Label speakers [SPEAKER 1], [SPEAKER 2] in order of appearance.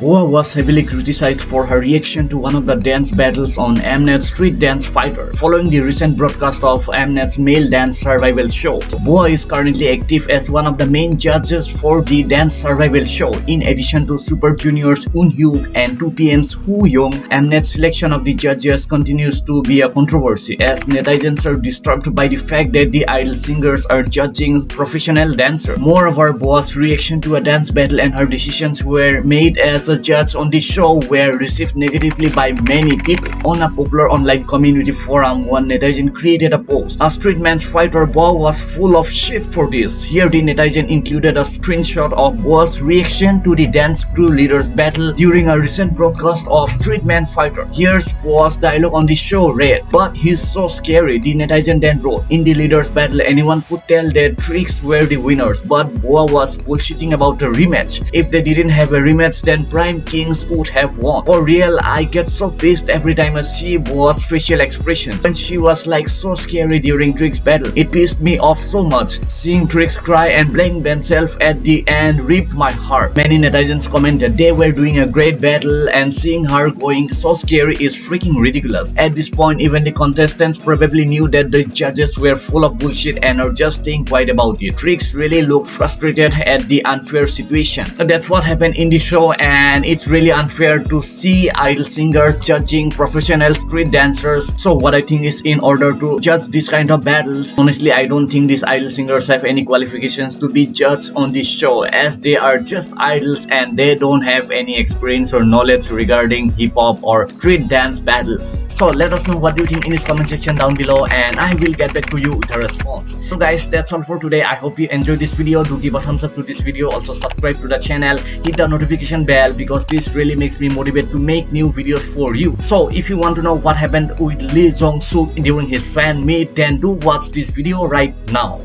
[SPEAKER 1] Boa was heavily criticized for her reaction to one of the dance battles on Mnet's Street Dance Fighter following the recent broadcast of Mnet's male dance survival show. Boa is currently active as one of the main judges for the dance survival show in addition to Super Junior's Eun Hyuk and 2PM's Woo Young. Mnet's selection of the judges continues to be a controversy as netizens are disturbed by the fact that the idol singers are judging professional dancers. Moreover, Boa's reaction to a dance battle and her decisions were made as a judge on the show were received negatively by many people. On a popular online community forum, one netizen created a post. A street man's fighter Boa was full of shit for this. Here the netizen included a screenshot of Boa's reaction to the dance crew leaders battle during a recent broadcast of Street Man Fighter. Here's Boa's dialogue on the show read, but he's so scary. The netizen then wrote, in the leaders battle anyone could tell that Trix were the winners, but Boa was bullshitting about the rematch. If they didn't have a rematch then Prime Kingz would have won. For real, I get so pissed every time I see Boa's facial expressions. When she was like so scary during Trix battle, it pissed me off so much. Seeing Trix cry and blame themselves at the end ripped my heart. Many netizens commented they were doing a great battle and seeing her going so scary is freaking ridiculous. At this point, even the contestants probably knew that the judges were full of bullshit and are just staying quiet about it. Trix really looked frustrated at the unfair situation. That's what happened in the show and it's really unfair to see idol singers judging professional street dancers. So what I think is in order to judge this kind of battles, honestly I don't think these idol singers have any qualifications to be judged on this show as they are just idols and they don't have any experience or knowledge regarding hip-hop or street dance battles. So let us know what you think in this comment section down below and I will get back to you with a response. So guys that's all for today. I hope you enjoyed this video. Do give a thumbs up to this video. Also subscribe to the channel. Hit the notification bell because this really makes me motivated to make new videos for you. So if you want to know what happened with Lee Jong Suk during his fan meet then do watch this video right now.